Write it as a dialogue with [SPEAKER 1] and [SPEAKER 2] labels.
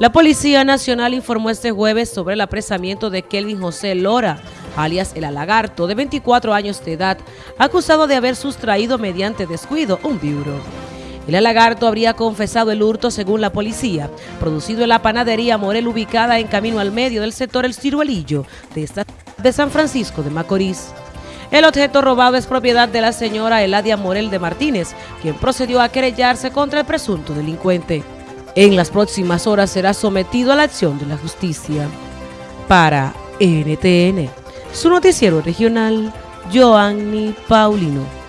[SPEAKER 1] La Policía Nacional informó este jueves sobre el apresamiento de Kelvin José Lora, alias El Alagarto, de 24 años de edad, acusado de haber sustraído mediante descuido un biuro. El Alagarto habría confesado el hurto según la policía, producido en la panadería Morel ubicada en camino al medio del sector El Ciruelillo de, esta, de San Francisco de Macorís. El objeto robado es propiedad de la señora Eladia Morel de Martínez, quien procedió a querellarse contra el presunto delincuente. En las próximas horas será sometido a la acción de la justicia. Para NTN, su noticiero regional, Joanny Paulino.